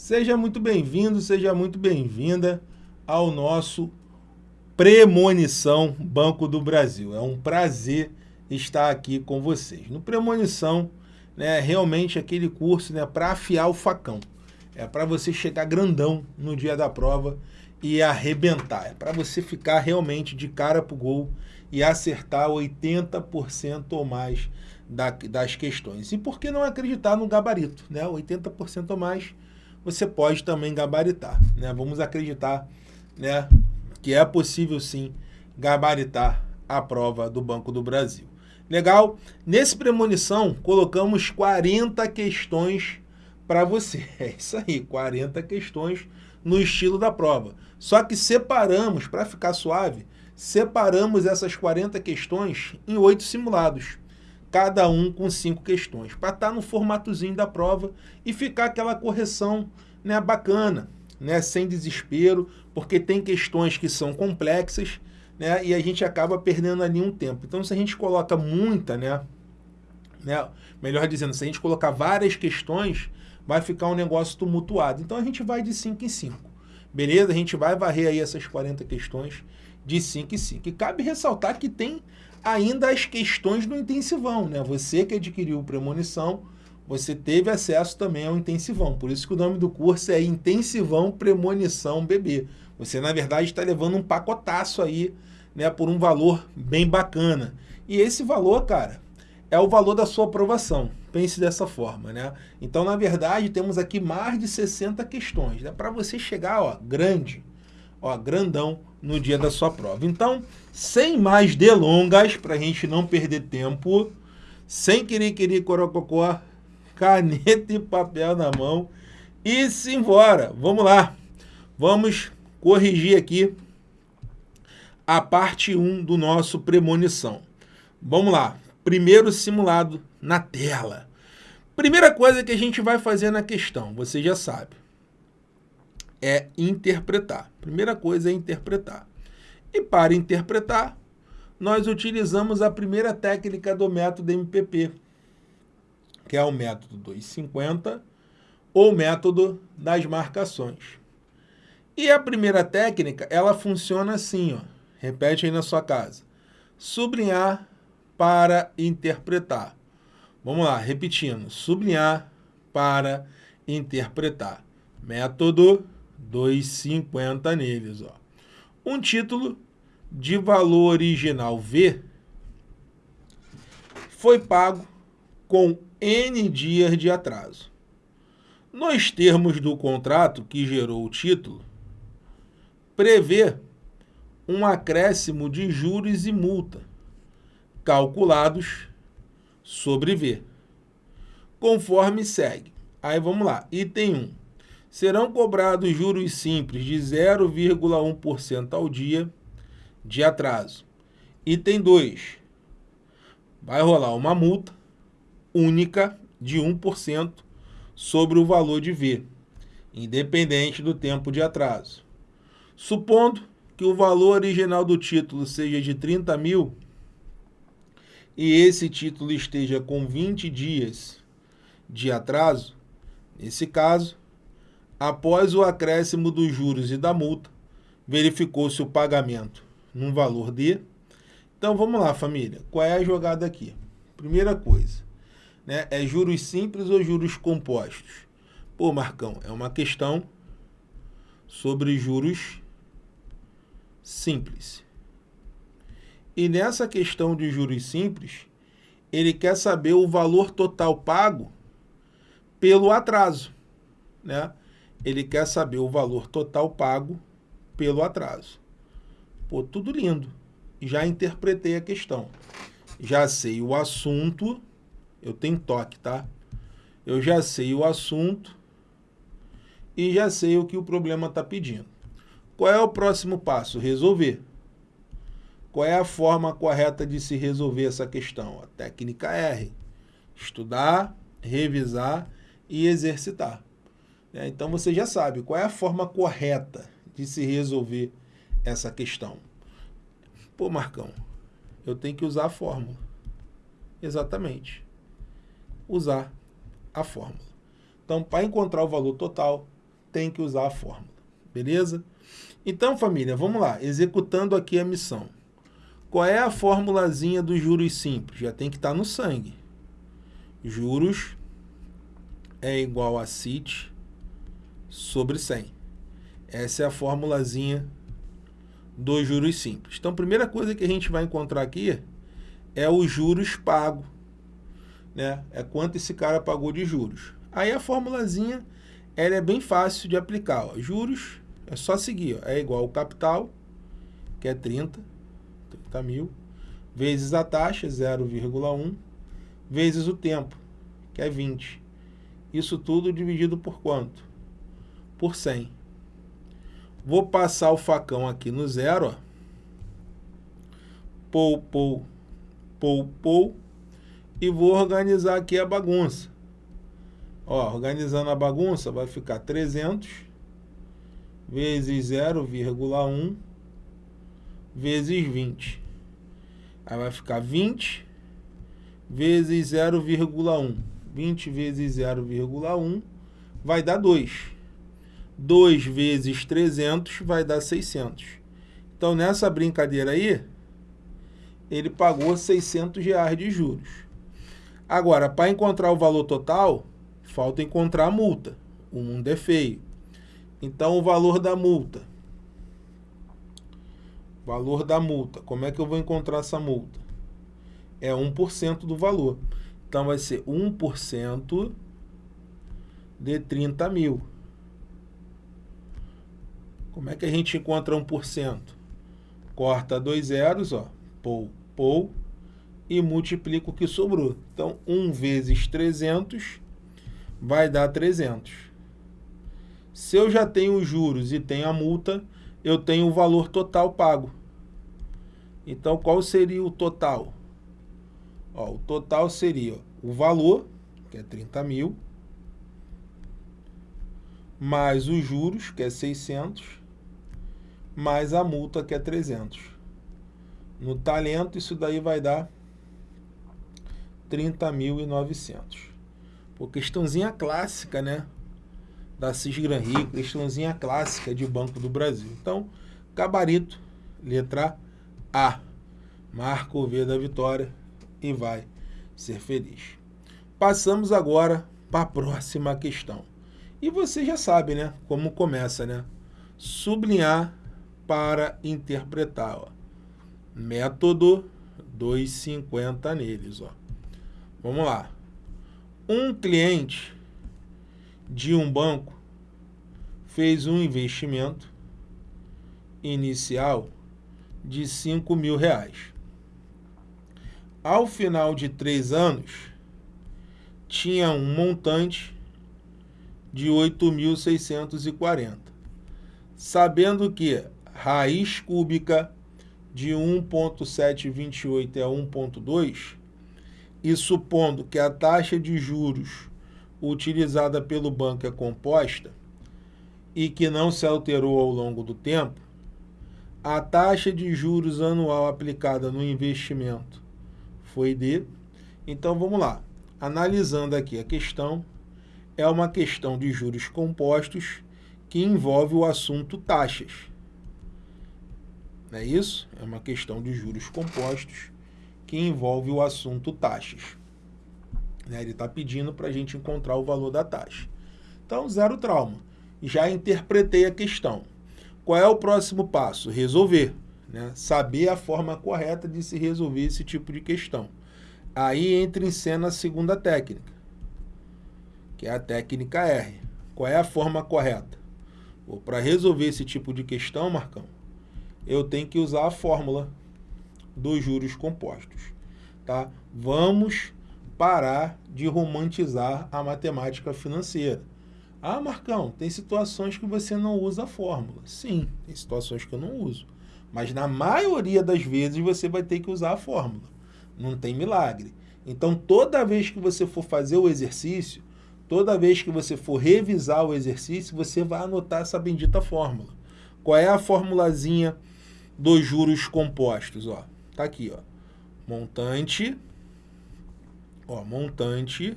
Seja muito bem-vindo, seja muito bem-vinda ao nosso Premonição Banco do Brasil. É um prazer estar aqui com vocês. No Premonição, né, realmente aquele curso né, para afiar o facão. É para você chegar grandão no dia da prova e arrebentar. É para você ficar realmente de cara para o gol e acertar 80% ou mais da, das questões. E por que não acreditar no gabarito? Né? 80% ou mais você pode também gabaritar. Né? Vamos acreditar né, que é possível sim gabaritar a prova do Banco do Brasil. Legal? Nesse premonição, colocamos 40 questões para você. É isso aí, 40 questões no estilo da prova. Só que separamos, para ficar suave, separamos essas 40 questões em oito simulados cada um com cinco questões, para estar tá no formatozinho da prova e ficar aquela correção né, bacana, né, sem desespero, porque tem questões que são complexas né, e a gente acaba perdendo ali um tempo. Então, se a gente coloca muita, né, né, melhor dizendo, se a gente colocar várias questões, vai ficar um negócio tumultuado. Então, a gente vai de 5 em 5. Beleza? A gente vai varrer aí essas 40 questões de 5 em 5. E cabe ressaltar que tem ainda as questões do intensivão, né? Você que adquiriu premonição, você teve acesso também ao intensivão. Por isso que o nome do curso é Intensivão Premonição Bebê. Você, na verdade, está levando um pacotaço aí, né, por um valor bem bacana. E esse valor, cara, é o valor da sua aprovação. Pense dessa forma, né? Então, na verdade, temos aqui mais de 60 questões, né? Para você chegar, ó, grande, ó, grandão no dia da sua prova. Então, sem mais delongas, para a gente não perder tempo, sem querer querer corococó, caneta e papel na mão e simbora. Vamos lá. Vamos corrigir aqui a parte 1 do nosso premonição. Vamos lá. Primeiro simulado na tela. Primeira coisa que a gente vai fazer na questão, você já sabe é interpretar. Primeira coisa é interpretar. E para interpretar, nós utilizamos a primeira técnica do método MPP, que é o método 250 ou método das marcações. E a primeira técnica, ela funciona assim, ó. repete aí na sua casa. Sublinhar para interpretar. Vamos lá, repetindo. Sublinhar para interpretar. Método 2,50 neles. Ó. Um título de valor original V foi pago com N dias de atraso. Nos termos do contrato que gerou o título, prevê um acréscimo de juros e multa calculados sobre V, conforme segue. Aí vamos lá, item 1 serão cobrados juros simples de 0,1% ao dia de atraso. Item 2. Vai rolar uma multa única de 1% sobre o valor de V, independente do tempo de atraso. Supondo que o valor original do título seja de 30 mil e esse título esteja com 20 dias de atraso, nesse caso, Após o acréscimo dos juros e da multa, verificou-se o pagamento num valor de... Então vamos lá, família. Qual é a jogada aqui? Primeira coisa, né? É juros simples ou juros compostos? Pô, Marcão, é uma questão sobre juros simples. E nessa questão de juros simples, ele quer saber o valor total pago pelo atraso, né? Ele quer saber o valor total pago pelo atraso. Pô, tudo lindo. Já interpretei a questão. Já sei o assunto. Eu tenho toque, tá? Eu já sei o assunto e já sei o que o problema está pedindo. Qual é o próximo passo? Resolver. Qual é a forma correta de se resolver essa questão? A técnica R. Estudar, revisar e exercitar. É, então você já sabe qual é a forma correta de se resolver essa questão. Pô, Marcão, eu tenho que usar a fórmula. Exatamente. Usar a fórmula. Então, para encontrar o valor total, tem que usar a fórmula. Beleza? Então, família, vamos lá. Executando aqui a missão. Qual é a formulazinha dos juros simples? Já tem que estar tá no sangue. Juros é igual a CIT sobre 100. Essa é a formulazinha dos juros simples. Então, a primeira coisa que a gente vai encontrar aqui é os juros pago. Né? É quanto esse cara pagou de juros. Aí a formulazinha ela é bem fácil de aplicar. Ó. Juros é só seguir. Ó. É igual ao capital, que é 30, 30 mil, vezes a taxa, 0,1, vezes o tempo, que é 20. Isso tudo dividido por quanto? Por 100. Vou passar o facão aqui no zero, ó. Pou, pou, pou, pou. E vou organizar aqui a bagunça. Ó, organizando a bagunça, vai ficar 300 vezes 0,1 vezes 20. Aí vai ficar 20 vezes 0,1. 20 vezes 0,1 vai dar 2. 2 vezes 300 vai dar 600. Então, nessa brincadeira aí, ele pagou 600 reais de juros. Agora, para encontrar o valor total, falta encontrar a multa. O mundo é feio. Então, o valor da multa. Valor da multa. Como é que eu vou encontrar essa multa? É 1% do valor. Então, vai ser 1% de 30 mil. Como é que a gente encontra 1%? Corta dois zeros, ó, pou, pou, e multiplica o que sobrou. Então, 1 vezes 300 vai dar 300. Se eu já tenho os juros e tenho a multa, eu tenho o valor total pago. Então, qual seria o total? Ó, o total seria o valor, que é 30 mil, mais os juros, que é 600, mais a multa que é 300. No talento, isso daí vai dar 30.900. Pô, questãozinha clássica, né? Da Cisgran Rio, questãozinha clássica de Banco do Brasil. Então, gabarito, letra A. Marca o V da vitória e vai ser feliz. Passamos agora para a próxima questão. E você já sabe, né? Como começa, né? Sublinhar para interpretar. Ó. Método 250 neles. Ó. Vamos lá. Um cliente de um banco fez um investimento inicial de 5 mil reais. Ao final de três anos, tinha um montante de 8.640. Sabendo que raiz cúbica de 1.728 é 1.2, e supondo que a taxa de juros utilizada pelo banco é composta e que não se alterou ao longo do tempo, a taxa de juros anual aplicada no investimento foi de... Então, vamos lá. Analisando aqui a questão, é uma questão de juros compostos que envolve o assunto taxas. Não é isso? É uma questão de juros compostos que envolve o assunto taxas. Né? Ele está pedindo para a gente encontrar o valor da taxa. Então, zero trauma. Já interpretei a questão. Qual é o próximo passo? Resolver. Né? Saber a forma correta de se resolver esse tipo de questão. Aí entra em cena a segunda técnica, que é a técnica R. Qual é a forma correta? Para resolver esse tipo de questão, Marcão, eu tenho que usar a fórmula dos juros compostos. Tá? Vamos parar de romantizar a matemática financeira. Ah, Marcão, tem situações que você não usa a fórmula. Sim, tem situações que eu não uso. Mas na maioria das vezes você vai ter que usar a fórmula. Não tem milagre. Então, toda vez que você for fazer o exercício, toda vez que você for revisar o exercício, você vai anotar essa bendita fórmula. Qual é a formulazinha dos juros compostos? Ó, tá aqui, ó. Montante, ó, montante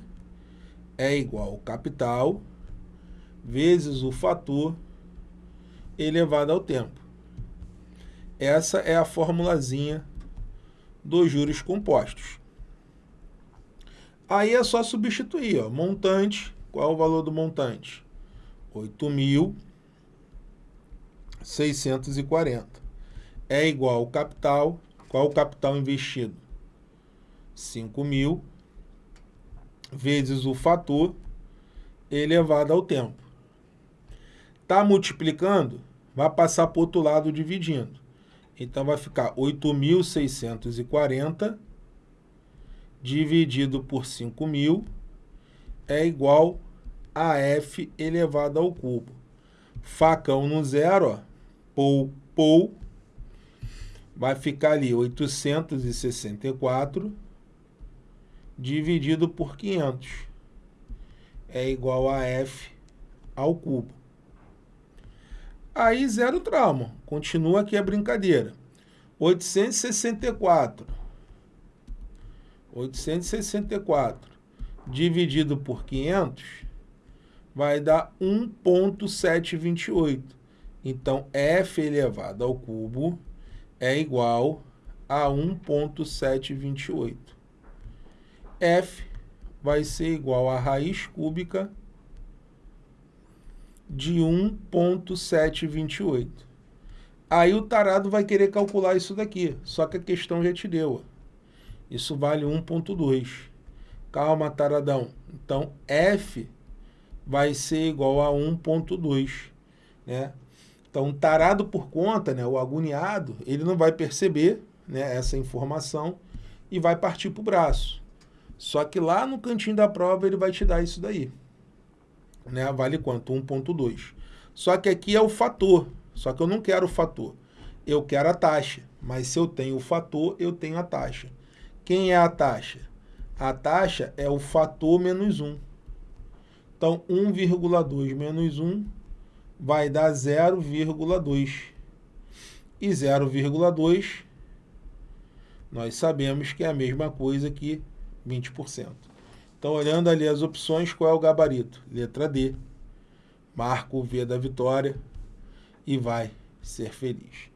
é igual capital vezes o fator elevado ao tempo. Essa é a formulazinha dos juros compostos. Aí é só substituir, ó, montante, qual é o valor do montante? 8.640. É igual ao capital, qual é o capital investido? 5 mil vezes o fator elevado ao tempo. Está multiplicando, vai passar para o outro lado dividindo. Então, vai ficar 8.640 dividido por 5.000 é igual a f elevado ao cubo. Facão no zero, ó, pou, pou, vai ficar ali 864 dividido por 500 é igual a f ao cubo. Aí zero trauma, continua aqui a brincadeira. 864 864 dividido por 500 vai dar 1.728. Então, f elevado ao cubo é igual a 1.728. f vai ser igual a raiz cúbica de 1.728. Aí o tarado vai querer calcular isso daqui, só que a questão já te deu. Isso vale 1.2. Calma, taradão. Então, F vai ser igual a 1.2, né? Então, tarado por conta, né, o agoniado, ele não vai perceber né, essa informação e vai partir para o braço. Só que lá no cantinho da prova ele vai te dar isso daí. Né? Vale quanto? 1.2. Só que aqui é o fator. Só que eu não quero o fator. Eu quero a taxa. Mas se eu tenho o fator, eu tenho a taxa. Quem é a taxa? A taxa é o fator menos 1. Então, 1,2 menos 1 vai dar 0,2. E 0,2 nós sabemos que é a mesma coisa que 20%. Então, olhando ali as opções, qual é o gabarito? Letra D. Marca o V da vitória e vai ser feliz.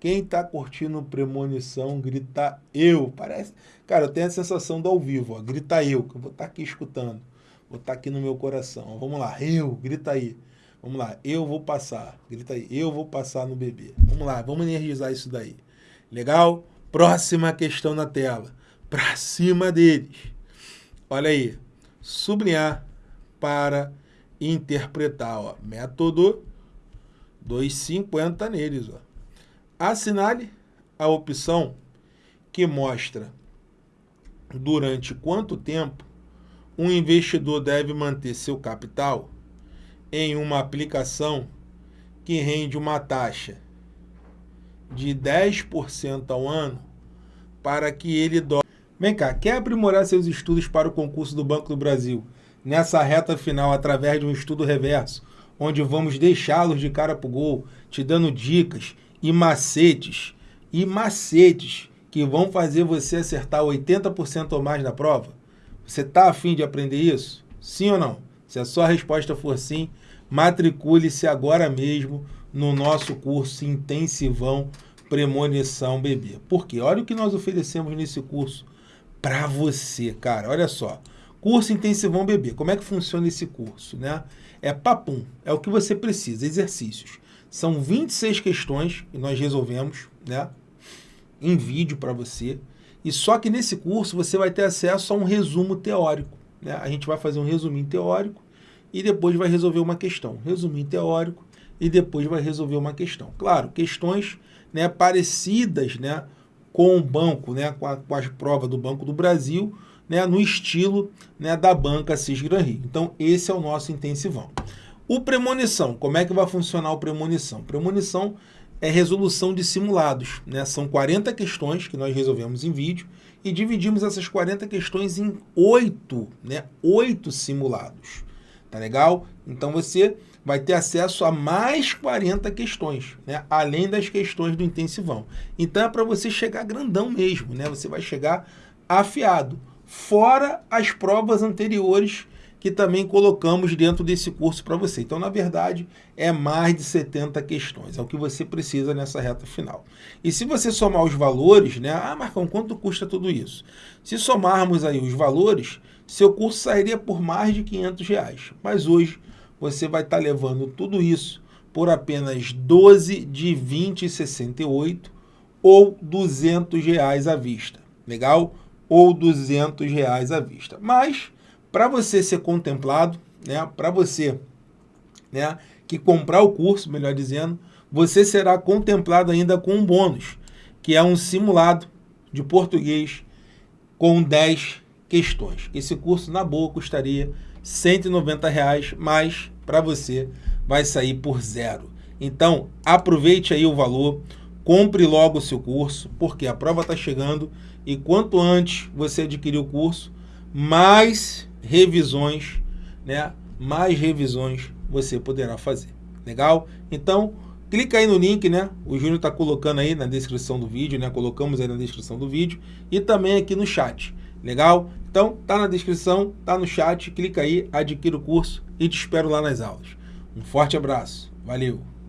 Quem está curtindo premonição, grita eu. Parece. Cara, eu tenho a sensação do ao vivo, ó. Grita eu, que eu vou estar tá aqui escutando. Vou estar tá aqui no meu coração. Vamos lá, eu, grita aí. Vamos lá, eu vou passar. Grita aí, eu vou passar no bebê. Vamos lá, vamos energizar isso daí. Legal? Próxima questão na tela. Pra cima deles. Olha aí. Sublinhar para interpretar. Ó. Método 2,50 neles. Ó. Assinale a opção que mostra durante quanto tempo um investidor deve manter seu capital em uma aplicação que rende uma taxa de 10% ao ano para que ele doe. Vem cá, quer aprimorar seus estudos para o concurso do Banco do Brasil nessa reta final através de um estudo reverso, onde vamos deixá-los de cara para o gol, te dando dicas e macetes, e macetes que vão fazer você acertar 80% ou mais na prova? Você está afim de aprender isso? Sim ou não? Se a sua resposta for sim, matricule-se agora mesmo no nosso curso intensivão Premonição Bebê. Porque olha o que nós oferecemos nesse curso para você, cara. Olha só. Curso Intensivão Bebê. Como é que funciona esse curso, né? É papum, é o que você precisa, exercícios. São 26 questões que nós resolvemos, né? Em vídeo para você. E só que nesse curso você vai ter acesso a um resumo teórico. Né? A gente vai fazer um resuminho teórico e depois vai resolver uma questão. Resuminho teórico e depois vai resolver uma questão. Claro, questões né, parecidas né, com o banco, né, com, a, com as provas do Banco do Brasil, né, no estilo né, da banca Cisgran Rio. Então, esse é o nosso intensivão. O premonição, como é que vai funcionar o premonição? Premonição é resolução de simulados. Né? São 40 questões que nós resolvemos em vídeo e dividimos essas 40 questões em 8, né? 8 simulados. Tá legal? Então você vai ter acesso a mais 40 questões, né? além das questões do intensivão. Então é para você chegar grandão mesmo, né? você vai chegar afiado, fora as provas anteriores que também colocamos dentro desse curso para você. Então, na verdade, é mais de 70 questões, é o que você precisa nessa reta final. E se você somar os valores, né? Ah, Marcão, quanto custa tudo isso? Se somarmos aí os valores, seu curso sairia por mais de 500 reais. Mas hoje você vai estar tá levando tudo isso por apenas 12 de 20,68 ou 200 reais à vista. Legal? Ou 200 reais à vista. Mas para você ser contemplado, né, para você né, que comprar o curso, melhor dizendo, você será contemplado ainda com um bônus, que é um simulado de português com 10 questões. Esse curso, na boa, custaria 190 reais, mas para você vai sair por zero. Então, aproveite aí o valor, compre logo o seu curso, porque a prova está chegando e quanto antes você adquirir o curso, mais revisões, né? Mais revisões você poderá fazer. Legal? Então, clica aí no link, né? O Júnior está colocando aí na descrição do vídeo, né? Colocamos aí na descrição do vídeo e também aqui no chat. Legal? Então, tá na descrição, tá no chat, clica aí, adquira o curso e te espero lá nas aulas. Um forte abraço. Valeu!